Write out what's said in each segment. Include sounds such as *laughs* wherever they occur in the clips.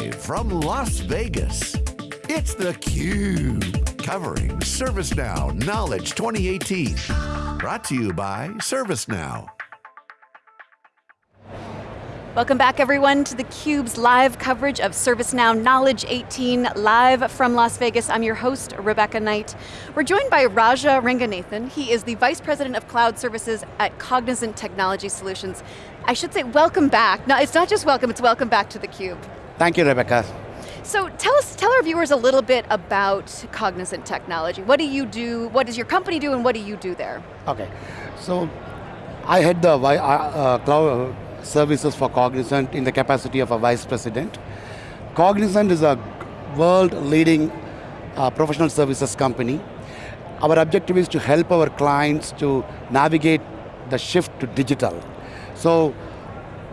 Live from Las Vegas, it's theCUBE, covering ServiceNow Knowledge 2018. Brought to you by ServiceNow. Welcome back everyone to theCUBE's live coverage of ServiceNow Knowledge 18, live from Las Vegas. I'm your host, Rebecca Knight. We're joined by Raja Ranganathan. He is the Vice President of Cloud Services at Cognizant Technology Solutions. I should say welcome back. No, it's not just welcome, it's welcome back to theCUBE. Thank you, Rebecca. So tell us, tell our viewers a little bit about Cognizant Technology. What do you do, what does your company do, and what do you do there? Okay, so I head the uh, uh, cloud services for Cognizant in the capacity of a vice president. Cognizant is a world leading uh, professional services company. Our objective is to help our clients to navigate the shift to digital. So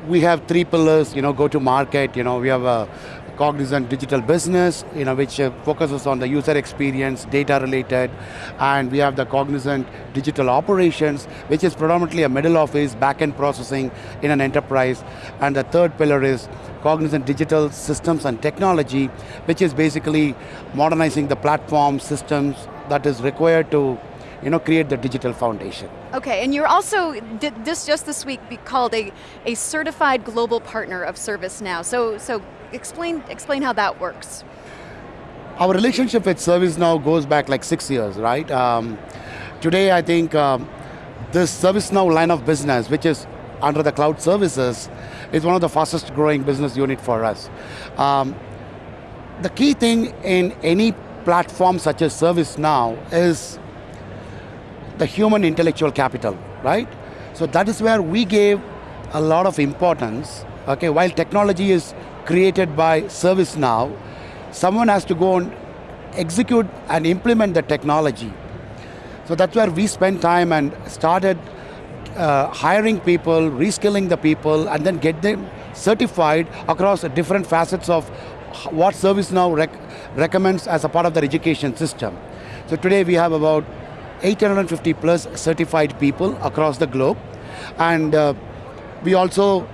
we have three pillars, you know, go to market, you know, we have a Cognizant Digital Business, you know, which uh, focuses on the user experience, data related, and we have the Cognizant Digital Operations, which is predominantly a middle office, back-end processing in an enterprise. And the third pillar is Cognizant Digital Systems and Technology, which is basically modernizing the platform systems that is required to you know, create the digital foundation. Okay, and you're also, this just this week be called a, a certified global partner of ServiceNow. So, so explain, explain how that works. Our relationship with ServiceNow goes back like six years, right? Um, today I think um, this ServiceNow line of business, which is under the cloud services, is one of the fastest growing business unit for us. Um, the key thing in any platform such as ServiceNow is the human intellectual capital, right? So that is where we gave a lot of importance, okay, while technology is created by ServiceNow, someone has to go and execute and implement the technology. So that's where we spent time and started uh, hiring people, reskilling the people, and then get them certified across different facets of what ServiceNow rec recommends as a part of their education system. So today we have about 850 plus certified people across the globe. And uh, we also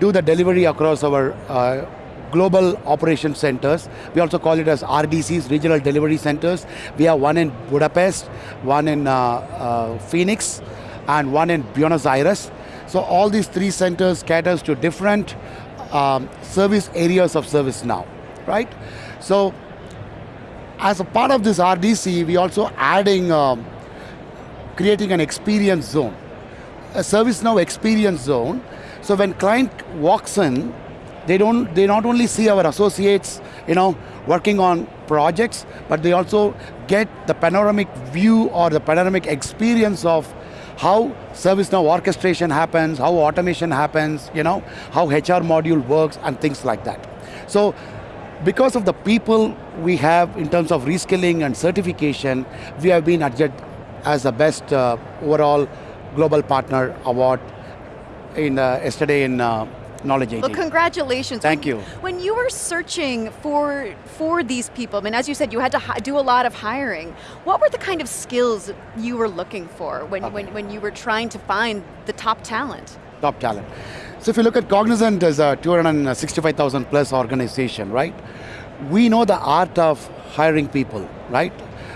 do the delivery across our uh, global operation centers. We also call it as RDCs, Regional Delivery Centers. We have one in Budapest, one in uh, uh, Phoenix, and one in Buenos Aires. So all these three centers caters to different um, service areas of ServiceNow, right? So as a part of this RDC, we also adding, um, creating an experience zone, a ServiceNow experience zone. So when client walks in, they don't, they not only see our associates, you know, working on projects, but they also get the panoramic view or the panoramic experience of how ServiceNow orchestration happens, how automation happens, you know, how HR module works and things like that. So because of the people we have in terms of reskilling and certification, we have been adjudged as the best uh, overall global partner award in uh, yesterday in uh, Knowledge 18. Well, congratulations. Thank you. When you were searching for, for these people, I mean, as you said, you had to do a lot of hiring. What were the kind of skills you were looking for when, okay. when, when you were trying to find the top talent? Top talent. So if you look at Cognizant as a 265,000 plus organization, right? We know the art of hiring people, right?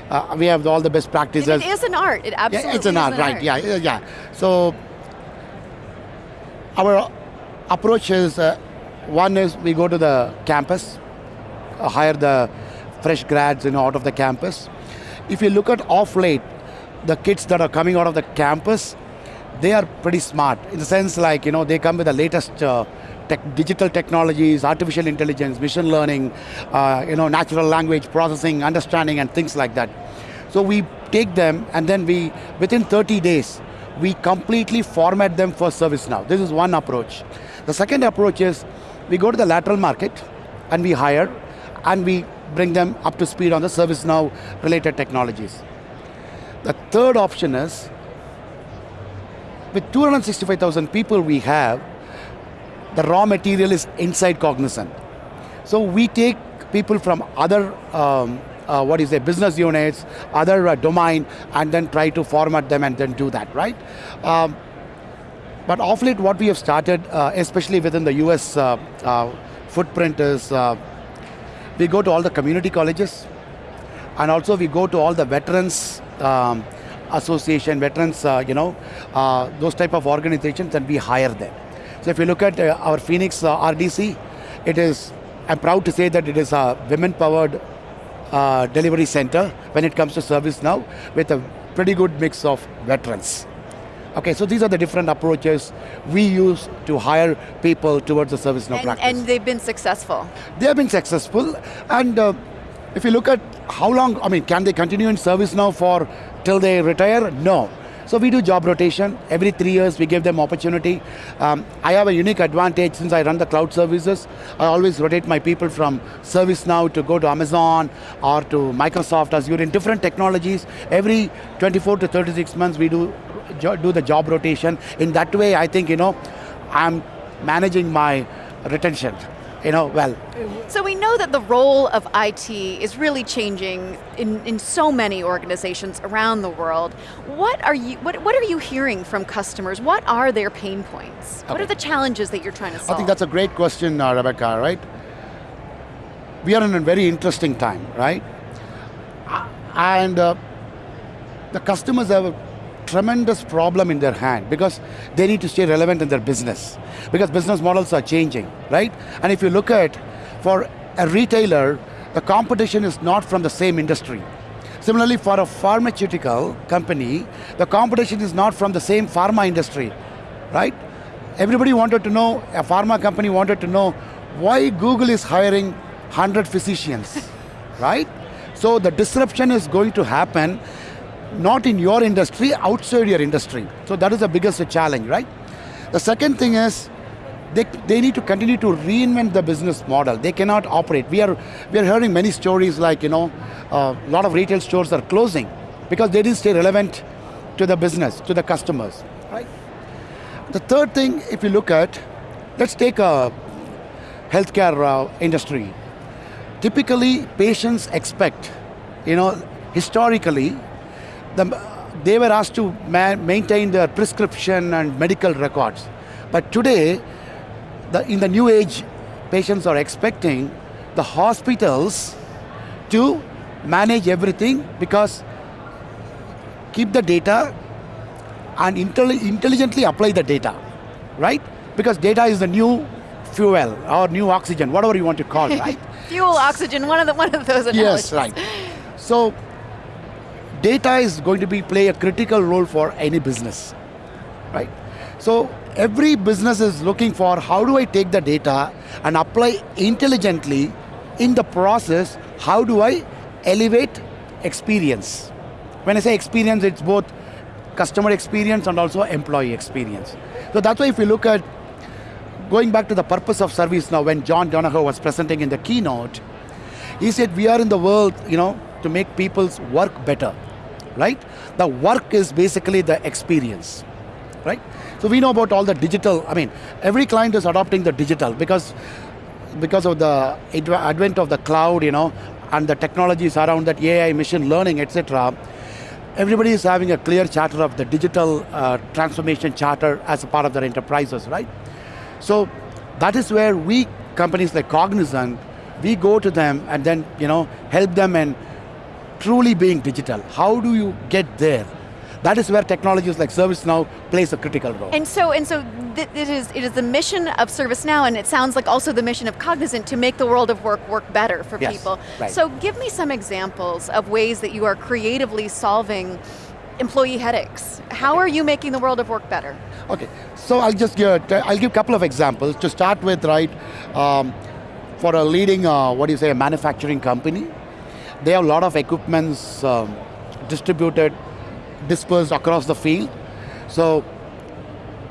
Uh, we have all the best practices. And it is an art, it absolutely yeah, it's an art, an right, art. yeah, yeah. So, our approach is, uh, one is we go to the campus, uh, hire the fresh grads you know, out of the campus. If you look at off late, the kids that are coming out of the campus, they are pretty smart in the sense like, you know, they come with the latest uh, tech, digital technologies, artificial intelligence, machine learning, uh, you know, natural language processing, understanding and things like that. So we take them and then we, within 30 days, we completely format them for ServiceNow. This is one approach. The second approach is we go to the lateral market and we hire and we bring them up to speed on the ServiceNow related technologies. The third option is with 265,000 people we have, the raw material is inside Cognizant. So we take people from other, um, uh, what is it, business units, other uh, domain, and then try to format them and then do that, right? Um, but off late what we have started, uh, especially within the US uh, uh, footprint is uh, we go to all the community colleges, and also we go to all the veterans um, association, veterans, uh, you know, uh, those type of organizations, and we hire them. So if you look at uh, our Phoenix uh, RDC, it is. I'm proud to say that it is a women-powered uh, delivery center when it comes to ServiceNow, with a pretty good mix of veterans. Okay, so these are the different approaches we use to hire people towards the ServiceNow And, practice. and they've been successful. they have been successful, and uh, if you look at how long, I mean, can they continue in ServiceNow for till they retire? No. So we do job rotation every three years. We give them opportunity. Um, I have a unique advantage since I run the cloud services. I always rotate my people from ServiceNow to go to Amazon or to Microsoft Azure in different technologies. Every 24 to 36 months, we do do the job rotation. In that way, I think you know, I'm managing my retention. You know, well, So we know that the role of IT is really changing in, in so many organizations around the world. What are you what, what are you hearing from customers? What are their pain points? What are the challenges that you're trying to solve? I think that's a great question, uh, Rebecca, right? We are in a very interesting time, right? And uh, the customers have a tremendous problem in their hand because they need to stay relevant in their business because business models are changing, right? And if you look at, for a retailer, the competition is not from the same industry. Similarly, for a pharmaceutical company, the competition is not from the same pharma industry, right? Everybody wanted to know, a pharma company wanted to know why Google is hiring 100 physicians, *laughs* right? So the disruption is going to happen not in your industry, outside your industry. So that is the biggest challenge, right? The second thing is they, they need to continue to reinvent the business model. They cannot operate. We are, we are hearing many stories like, you know, a lot of retail stores are closing because they didn't stay relevant to the business, to the customers, right? The third thing, if you look at, let's take a healthcare uh, industry. Typically, patients expect, you know, historically, the, they were asked to ma- maintain their prescription and medical records. But today, the, in the new age, patients are expecting the hospitals to manage everything because keep the data and intelli- intelligently apply the data, right? Because data is the new fuel or new oxygen, whatever you want to call it, right? *laughs* Fuel, oxygen, one of the one of those analogies. yes, right. So data is going to be play a critical role for any business, right? So every business is looking for how do I take the data and apply intelligently in the process, how do I elevate experience? When I say experience, it's both customer experience and also employee experience. So that's why if you look at going back to the purpose of ServiceNow, when John Donahoe was presenting in the keynote, he said we are in the world, you know, to make people's work better, right? The work is basically the experience, right? So we know about all the digital, I mean, every client is adopting the digital because because of the advent of the cloud, you know, and the technologies around that AI, machine learning, etc. Everybody is having a clear charter of the digital uh, transformation charter as a part of their enterprises, right? So that is where we companies like Cognizant, we go to them and then you know help them in truly being digital. How do you get there? That is where technologies like ServiceNow plays a critical role. And so, and so, th- it is it is the mission of ServiceNow, and it sounds like also the mission of Cognizant to make the world of work work better for Yes, people. right. So, give me some examples of ways that you are creatively solving employee headaches. How are you making the world of work better? Okay, so I'll just give, I'll give a couple of examples. To start with, right, um, for a leading, uh, what do you say, a manufacturing company, they have a lot of equipments um, distributed, dispersed across the field. So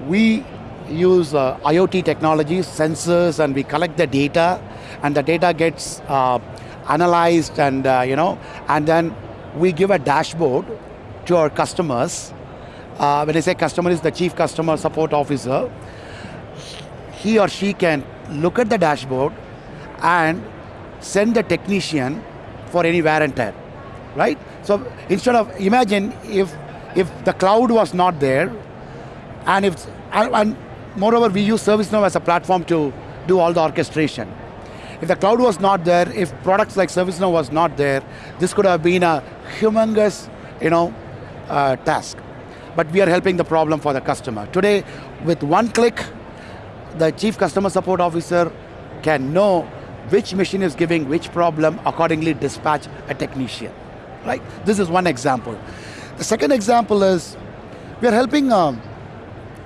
we use uh, IoT technologies, sensors, and we collect the data, and the data gets uh, analyzed, and uh, you know, and then we give a dashboard to our customers. Uh, when I say customer is the chief customer support officer, he or she can look at the dashboard and send the technician for any wear and tear, right? So instead of imagine if if the cloud was not there, and if and, moreover we use ServiceNow as a platform to do all the orchestration. If the cloud was not there, if products like ServiceNow was not there, this could have been a humongous, you know, uh, task. But we are helping the problem for the customer. Today, with one click, the chief customer support officer can know which machine is giving which problem, accordingly dispatch a technician, right? This is one example. The second example is, we are helping um,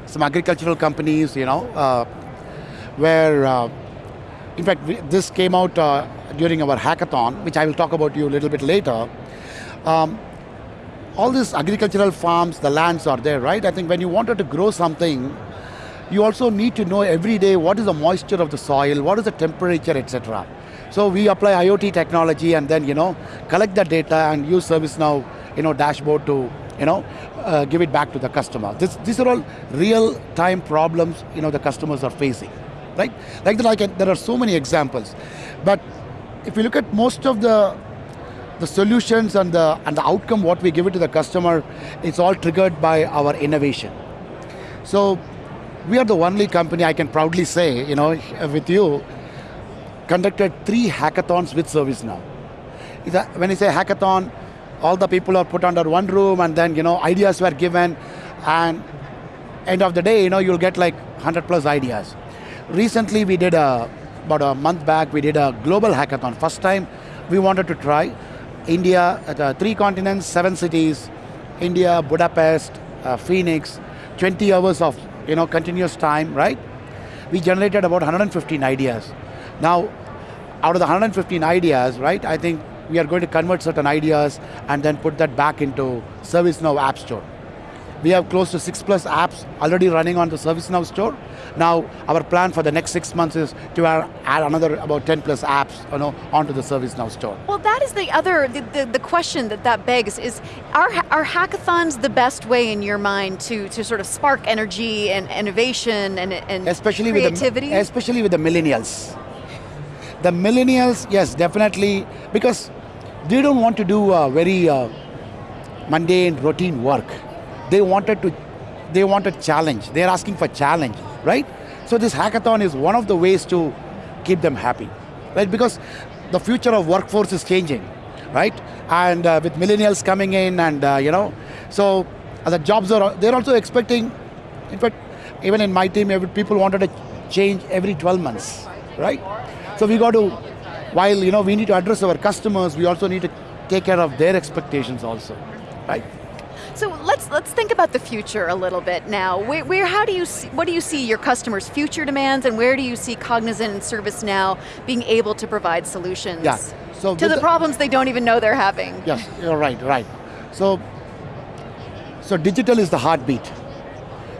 some agricultural companies, you know, uh, where, uh, in fact, we, this came out uh, during our hackathon, which I will talk about you a little bit later. Um, all these agricultural farms, the lands are there, right? I think when you wanted to grow something, you also need to know every day what is the moisture of the soil, what is the temperature, etc. So we apply IoT technology and then you know collect the data and use ServiceNow you know dashboard to you know uh, give it back to the customer. This, these are all real time problems you know the customers are facing, right? Like that, I can, there are so many examples, but if you look at most of the the solutions and the and the outcome what we give it to the customer, it's all triggered by our innovation. So we are the only company I can proudly say, you know, with you, conducted three hackathons with ServiceNow. When you say hackathon, all the people are put under one room and then, you know, ideas were given and end of the day, you know, you'll get like 100 plus ideas. Recently we did a, about a month back, we did a global hackathon. First time we wanted to try India, uh, three continents, seven cities, India, Budapest, uh, Phoenix, 20 hours of you know, continuous time, right? We generated about 115 ideas. Now, out of the 115 ideas, right, I think we are going to convert certain ideas and then put that back into ServiceNow App Store. We have close to six plus apps already running on the ServiceNow store. Now, our plan for the next six months is to add another about 10 plus apps you know, onto the ServiceNow store. Well, that is the other, the, the, the, question that that begs is, are, are hackathons the best way in your mind to, to sort of spark energy and innovation and, and especially creativity? With the, especially with the millennials. The millennials, yes, definitely, because they don't want to do uh, very uh, mundane, routine work they wanted to, they wanted challenge. They're asking for challenge, right? So this hackathon is one of the ways to keep them happy, right? Because the future of workforce is changing, right? And uh, with millennials coming in and, uh, you know, so the jobs are, they're also expecting, in fact, even in my team, people wanted to change every 12 months, right? So we got to, while you know we need to address our customers, we also need to take care of their expectations also, right? So let's let's think about the future a little bit now. Where, where how do you see, what do you see your customers' future demands, and where do you see Cognizant and ServiceNow being able to provide solutions yeah. so to the, the problems they don't even know they're having? Yes, you're right, right. So, so digital is the heartbeat.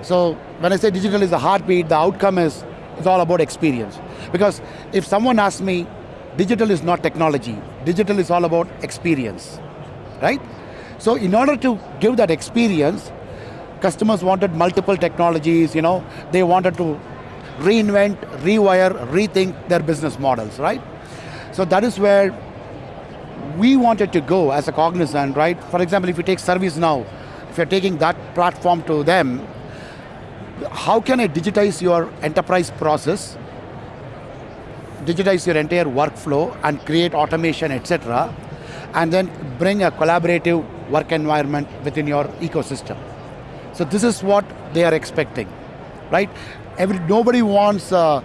So when I say digital is the heartbeat, the outcome is it's all about experience. Because if someone asks me, digital is not technology, digital is all about experience, right? So in order to give that experience, customers wanted multiple technologies, you know, they wanted to reinvent, rewire, rethink their business models, right? So that is where we wanted to go as a Cognizant, right? For example, if you take ServiceNow, if you're taking that platform to them, how can I digitize your enterprise process, digitize your entire workflow and create automation, etc., and then bring a collaborative work environment within your ecosystem. So this is what they are expecting, right? Every, nobody wants, uh,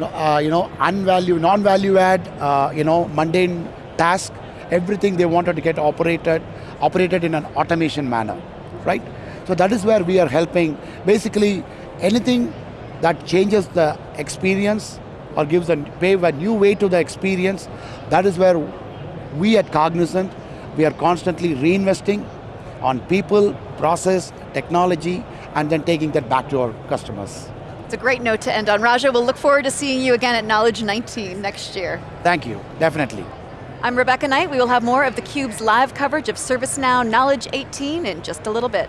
uh, you know, unvalue, non-value add, uh, you know, mundane task. Everything they wanted to get operated, operated in an automation manner, right? So that is where we are helping. Basically, anything that changes the experience or gives a pave a new way to the experience, that is where we at Cognizant we are constantly reinvesting on people, process, technology, and then taking that back to our customers. It's a great note to end on. Raja, we'll look forward to seeing you again at Knowledge 19 next year. Thank you, definitely. I'm Rebecca Knight. We will have more of theCUBE's live coverage of ServiceNow Knowledge 18 in just a little bit.